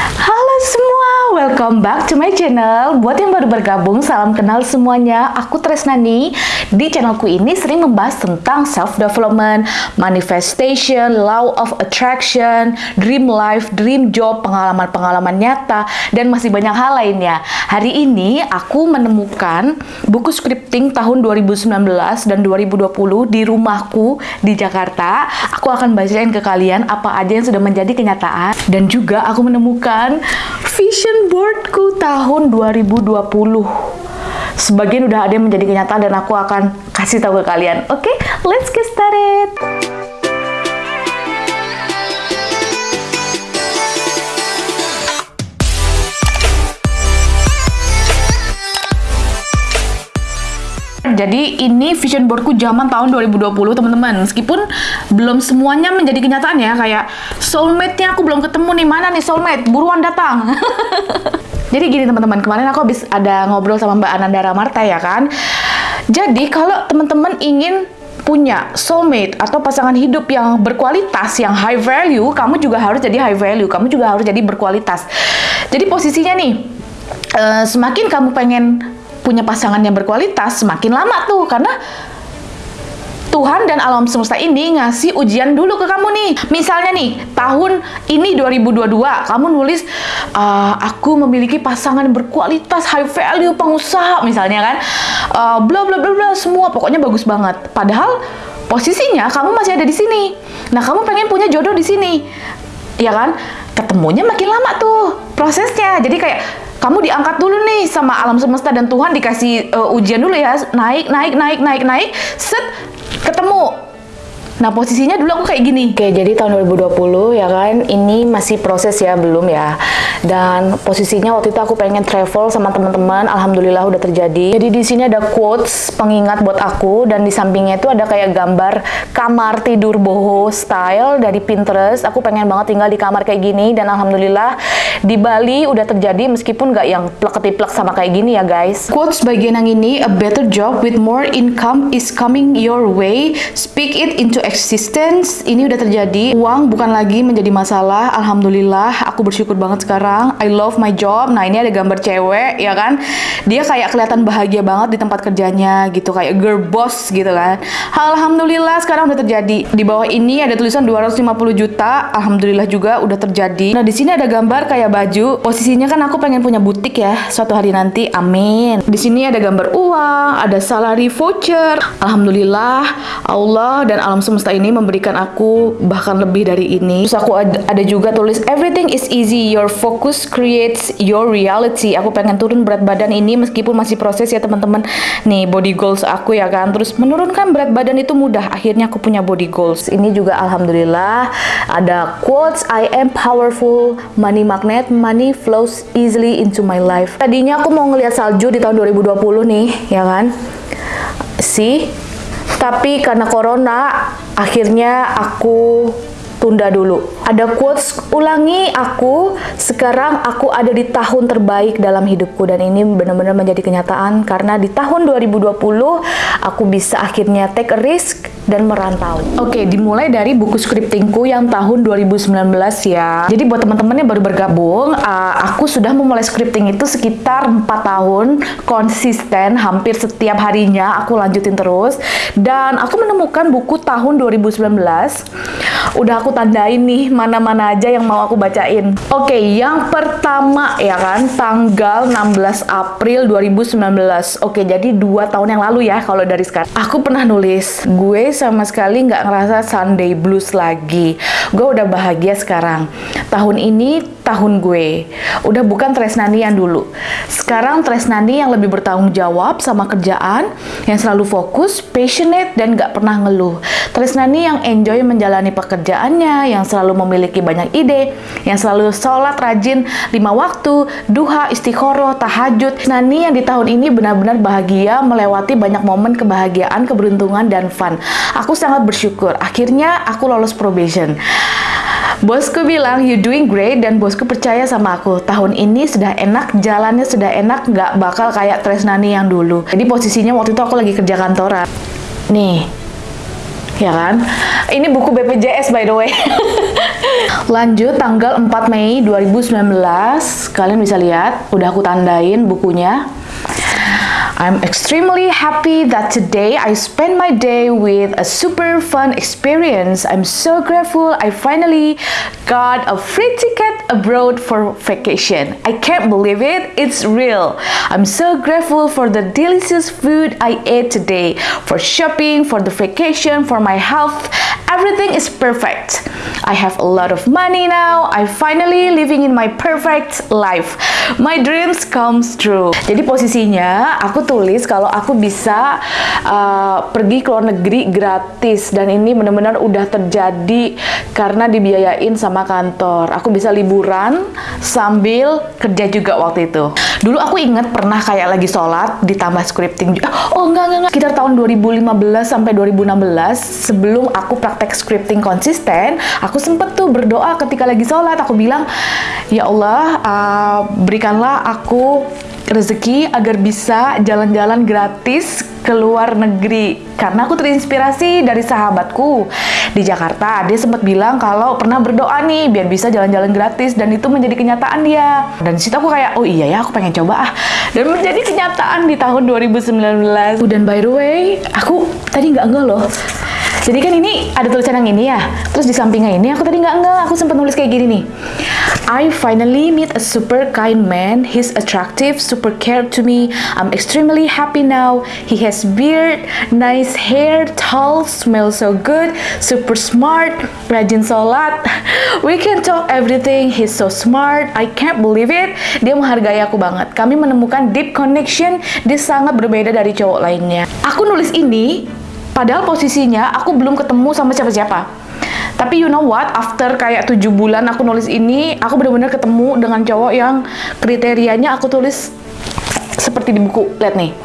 Halo semua, welcome back to my channel. Buat yang baru bergabung, salam kenal semuanya. Aku Tresnani. Di channelku ini sering membahas tentang self-development, manifestation, law of attraction, dream life, dream job, pengalaman-pengalaman nyata, dan masih banyak hal lainnya. Hari ini aku menemukan buku scripting tahun 2019 dan 2020 di rumahku di Jakarta. Aku akan bacain ke kalian apa aja yang sudah menjadi kenyataan. Dan juga aku menemukan vision boardku tahun 2020. Sebagian udah ada yang menjadi kenyataan dan aku akan kasih tahu ke kalian. Oke, okay, let's get started. Jadi ini vision boardku zaman tahun 2020 teman-teman. Meskipun belum semuanya menjadi kenyataan ya. Kayak soulmate-nya aku belum ketemu nih. Mana nih soulmate? Buruan datang. Jadi gini teman-teman. Kemarin aku habis ada ngobrol sama Mbak Ananda Ramarta ya kan. Jadi kalau teman-teman ingin punya soulmate atau pasangan hidup yang berkualitas, yang high value, kamu juga harus jadi high value. Kamu juga harus jadi berkualitas. Jadi posisinya nih, uh, semakin kamu pengen punya pasangan yang berkualitas semakin lama tuh karena Tuhan dan alam semesta ini ngasih ujian dulu ke kamu nih. Misalnya nih, tahun ini 2022, kamu nulis, uh, aku memiliki pasangan berkualitas, high value, pengusaha, misalnya kan. Uh, bla bla bla bla, semua pokoknya bagus banget. Padahal posisinya kamu masih ada di sini. Nah, kamu pengen punya jodoh di sini. Ya kan? Ketemunya makin lama tuh prosesnya. Jadi kayak kamu diangkat dulu nih sama alam semesta dan Tuhan dikasih uh, ujian dulu ya naik naik naik naik naik set ketemu Nah, posisinya dulu aku kayak gini. Oke, jadi tahun 2020 ya kan, ini masih proses ya, belum ya. Dan posisinya waktu itu aku pengen travel sama teman-teman, alhamdulillah udah terjadi. Jadi di sini ada quotes pengingat buat aku dan di sampingnya itu ada kayak gambar kamar tidur boho style dari Pinterest. Aku pengen banget tinggal di kamar kayak gini dan alhamdulillah di Bali udah terjadi meskipun nggak yang plek-ketiplek sama kayak gini ya guys. Quotes bagian yang ini, a better job with more income is coming your way. Speak it into existence ini udah terjadi. Uang bukan lagi menjadi masalah alhamdulillah. Aku bersyukur banget sekarang. I love my job. Nah ini ada gambar cewek ya kan? Dia kayak kelihatan bahagia banget di tempat kerjanya gitu. Kayak girl boss gitu kan? Alhamdulillah sekarang udah terjadi. Di bawah ini ada tulisan 250 juta. Alhamdulillah juga udah terjadi. Nah di sini ada gambar kayak baju. Posisinya kan aku pengen punya butik ya suatu hari nanti. Amin. Di sini ada gambar uang ada salary voucher. Alhamdulillah Allah dan alam semesta semesta ini memberikan aku bahkan lebih dari ini. Terus aku ada, ada juga tulis everything is easy, your focus creates your reality. Aku pengen turun berat badan ini meskipun masih proses ya teman-teman. Nih body goals aku ya kan. Terus menurunkan berat badan itu mudah. Akhirnya aku punya body goals. Ini juga alhamdulillah ada quotes I am powerful, money magnet, money flows easily into my life. Tadinya aku mau ngeliat salju di tahun 2020 nih, ya kan? See? Tapi karena corona, akhirnya aku tunda dulu. Ada quotes, ulangi aku, sekarang aku ada di tahun terbaik dalam hidupku dan ini benar-benar menjadi kenyataan karena di tahun 2020 aku bisa akhirnya take a risk dan merantau. Oke, dimulai dari buku scriptingku yang tahun 2019 ya. Jadi buat teman-teman yang baru bergabung, uh, aku sudah memulai scripting itu sekitar 4 tahun konsisten, hampir setiap harinya aku lanjutin terus dan aku menemukan buku tahun 2019. Udah aku tandain nih mana-mana aja yang mau aku bacain. Oke, yang pertama ya kan tanggal 16 April 2019. Oke, jadi dua tahun yang lalu ya kalau dari sekarang. Aku pernah nulis, gue sama sekali nggak ngerasa Sunday blues lagi. Gue udah bahagia sekarang. Tahun ini tahun gue. Udah bukan Tresnani yang dulu. Sekarang Tresnani yang lebih bertanggung jawab sama kerjaan, yang selalu fokus, passionate, dan gak pernah ngeluh. Tresnani yang enjoy menjalani pekerjaannya, yang selalu memiliki banyak ide, yang selalu sholat rajin lima waktu, duha, istiqoroh, tahajud. Nani yang di tahun ini benar-benar bahagia melewati banyak momen kebahagiaan, keberuntungan, dan fun. Aku sangat bersyukur. Akhirnya aku lolos probation. Bosku bilang, you doing great, dan bosku percaya sama aku. Tahun ini sudah enak, jalannya sudah enak, nggak bakal kayak Tresnani yang dulu. Jadi posisinya waktu itu aku lagi kerja kantoran. Nih, Ya kan? Ini buku BPJS by the way. Lanjut tanggal 4 Mei 2019, kalian bisa lihat, udah aku tandain bukunya. I'm extremely happy that today I spent my day with a super fun experience. I'm so grateful I finally got a free ticket abroad for vacation. I can't believe it, it's real. I'm so grateful for the delicious food I ate today, for shopping, for the vacation, for my health. Everything is perfect. I have a lot of money now. I finally living in my perfect life. My dreams comes true. Jadi posisinya aku tulis kalau aku bisa uh, pergi ke luar negeri gratis dan ini benar-benar udah terjadi karena dibiayain sama kantor. Aku bisa liburan sambil kerja juga waktu itu. Dulu aku inget pernah kayak lagi sholat ditambah scripting. Oh enggak enggak enggak. Sekitar tahun 2015 sampai 2016 sebelum aku praktek scripting konsisten, aku sempet tuh berdoa ketika lagi sholat. Aku bilang, ya Allah uh, berikanlah aku rezeki agar bisa jalan-jalan gratis ke luar negeri. Karena aku terinspirasi dari sahabatku di Jakarta. Dia sempat bilang kalau pernah berdoa nih biar bisa jalan-jalan gratis dan itu menjadi kenyataan dia. Dan situ aku kayak oh iya ya aku pengen coba ah. Dan menjadi kenyataan di tahun 2019 dan by the way aku tadi nggak enggak loh jadi kan ini ada tulisan yang ini ya terus di sampingnya ini aku tadi nggak enggak aku sempat nulis kayak gini nih I finally meet a super kind man. He's attractive, super care to me. I'm extremely happy now. He has beard, nice hair, tall, smells so good, super smart, rajin sholat. We can talk everything. He's so smart. I can't believe it. Dia menghargai aku banget. Kami menemukan deep connection. Dia sangat berbeda dari cowok lainnya. Aku nulis ini padahal posisinya aku belum ketemu sama siapa-siapa tapi you know what? After kayak tujuh bulan aku nulis ini, aku benar-benar ketemu dengan cowok yang kriterianya aku tulis seperti di buku. Lihat nih.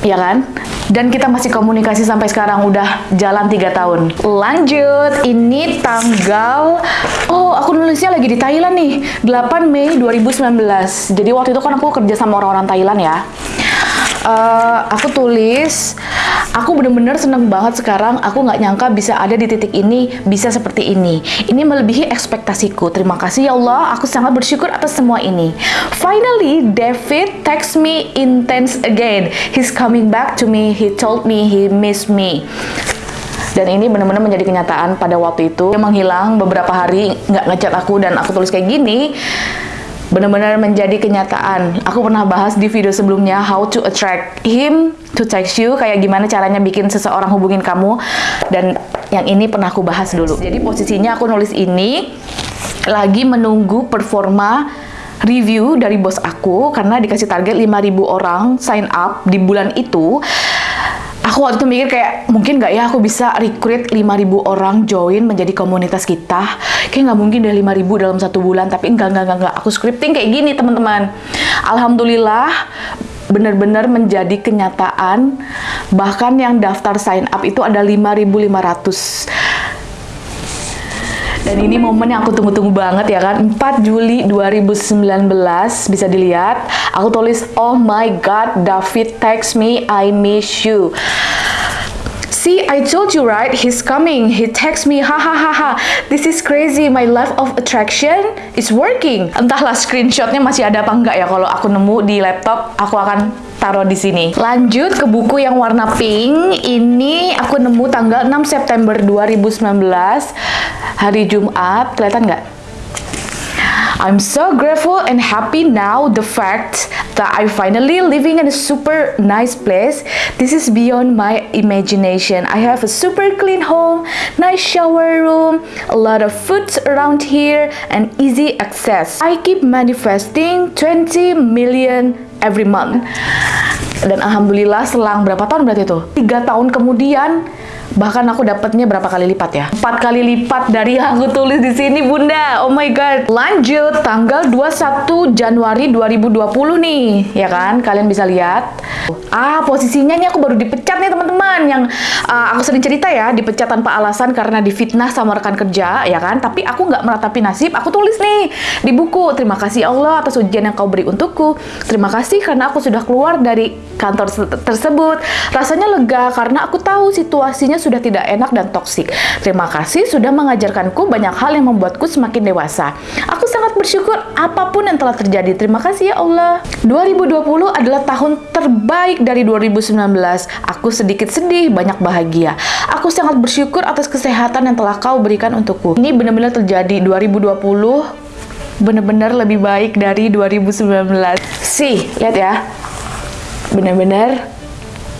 Ya kan? Dan kita masih komunikasi sampai sekarang udah jalan tiga tahun. Lanjut, ini tanggal Oh, aku nulisnya lagi di Thailand nih. 8 Mei 2019. Jadi waktu itu kan aku kerja sama orang-orang Thailand ya. Uh, aku tulis aku bener-bener seneng banget sekarang. Aku nggak nyangka bisa ada di titik ini bisa seperti ini. Ini melebihi ekspektasiku. Terima kasih ya Allah. Aku sangat bersyukur atas semua ini. Finally David text me intense again. He's coming back to me. He told me he miss me. Dan ini benar-benar menjadi kenyataan pada waktu itu. Dia menghilang beberapa hari nggak ngechat aku dan aku tulis kayak gini benar-benar menjadi kenyataan. Aku pernah bahas di video sebelumnya how to attract him to text you, kayak gimana caranya bikin seseorang hubungin kamu. Dan yang ini pernah aku bahas dulu. Jadi posisinya aku nulis ini lagi menunggu performa review dari bos aku karena dikasih target 5000 orang sign up di bulan itu aku waktu itu mikir kayak mungkin nggak ya aku bisa recruit 5000 orang join menjadi komunitas kita? Kayak nggak mungkin deh 5000 dalam satu bulan tapi enggak enggak enggak, enggak. aku scripting kayak gini teman-teman. Alhamdulillah benar-benar menjadi kenyataan bahkan yang daftar sign up itu ada 5500 dan ini momen yang aku tunggu-tunggu banget ya kan. 4 Juli 2019 bisa dilihat. Aku tulis oh my god David text me I miss you. See, I told you right, he's coming. He text me, hahaha, this is crazy, my life of attraction is working. Entahlah screenshotnya masih ada apa enggak ya, kalau aku nemu di laptop, aku akan taruh di sini. Lanjut ke buku yang warna pink. Ini aku nemu tanggal 6 September 2019, hari Jumat. Kelihatan nggak? I'm so grateful and happy now the fact that I finally living in a super nice place. This is beyond my imagination. I have a super clean home, nice shower room, a lot of food around here and easy access. I keep manifesting 20 million every month. Dan alhamdulillah selang berapa tahun berarti itu? Tiga tahun kemudian Bahkan aku dapatnya berapa kali lipat ya? Empat kali lipat dari yang aku tulis di sini, Bunda. Oh my god. Lanjut, tanggal 21 Januari 2020 nih, ya kan? Kalian bisa lihat. Ah, posisinya ini aku baru dipecat nih, teman-teman. Yang uh, aku sering cerita ya, dipecat tanpa alasan karena difitnah sama rekan kerja, ya kan? Tapi aku nggak meratapi nasib. Aku tulis nih di buku. Terima kasih Allah atas ujian yang kau beri untukku. Terima kasih karena aku sudah keluar dari kantor tersebut. Rasanya lega karena aku tahu situasinya sudah tidak enak dan toksik. Terima kasih sudah mengajarkanku banyak hal yang membuatku semakin dewasa. Aku sangat bersyukur apa pun yang telah terjadi. Terima kasih ya Allah. 2020 adalah tahun terbaik dari 2019. Aku sedikit sedih, banyak bahagia. Aku sangat bersyukur atas kesehatan yang telah kau berikan untukku. Ini benar-benar terjadi 2020 benar-benar lebih baik dari 2019. Sih, lihat ya. Benar-benar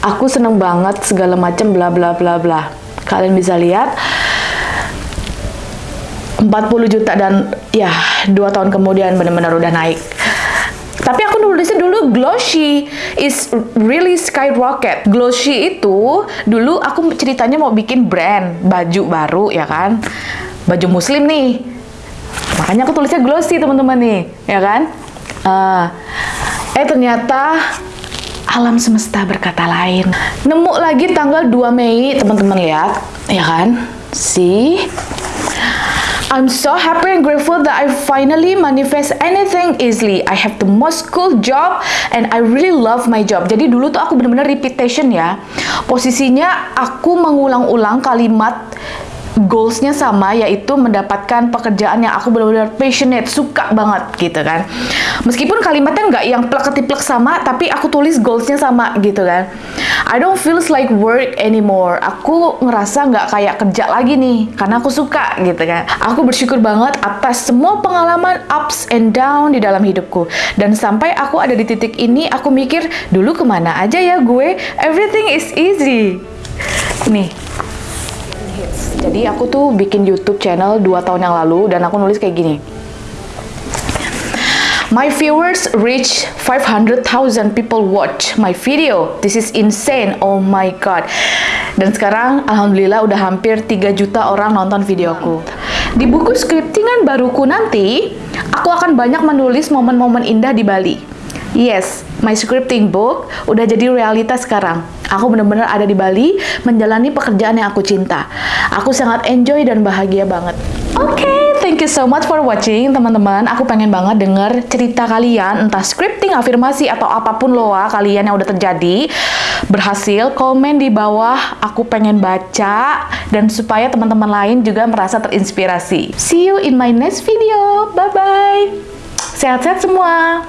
aku seneng banget segala macam bla bla bla bla. Kalian bisa lihat 40 juta dan ya dua tahun kemudian benar-benar udah naik. Tapi aku nulisnya dulu Glossy is really skyrocket. Glossy itu dulu aku ceritanya mau bikin brand baju baru ya kan. Baju muslim nih. Makanya aku tulisnya Glossy teman-teman nih, ya kan? Uh, eh ternyata alam semesta berkata lain. Nemu lagi tanggal 2 Mei, teman-teman lihat, ya kan? See? I'm so happy and grateful that I finally manifest anything easily. I have the most cool job and I really love my job. Jadi dulu tuh aku bener-bener repetition ya. Posisinya aku mengulang-ulang kalimat goalsnya sama yaitu mendapatkan pekerjaan yang aku benar-benar passionate suka banget gitu kan. Meskipun kalimatnya nggak yang plek ketiplek sama tapi aku tulis goalsnya sama gitu kan. I don't feels like work anymore. Aku ngerasa nggak kayak kerja lagi nih karena aku suka gitu kan. Aku bersyukur banget atas semua pengalaman ups and down di dalam hidupku. Dan sampai aku ada di titik ini aku mikir dulu ke mana aja ya gue? Everything is easy. Nih jadi aku tuh bikin YouTube channel 2 tahun yang lalu dan aku nulis kayak gini. My viewers reach 500,000 people watch my video. This is insane. Oh my god. Dan sekarang alhamdulillah udah hampir 3 juta orang nonton videoku. Di buku scriptingan baruku nanti, aku akan banyak menulis momen-momen indah di Bali. Yes, my scripting book udah jadi realitas sekarang. Aku benar-benar ada di Bali menjalani pekerjaan yang aku cinta. Aku sangat enjoy dan bahagia banget. Oke, okay, thank you so much for watching teman-teman. Aku pengen banget denger cerita kalian, entah scripting, afirmasi, atau apa pun loa kalian yang udah terjadi berhasil. Komen di bawah, aku pengen baca dan supaya teman-teman lain juga merasa terinspirasi. See you in my next video. Bye-bye. Sehat-sehat semua.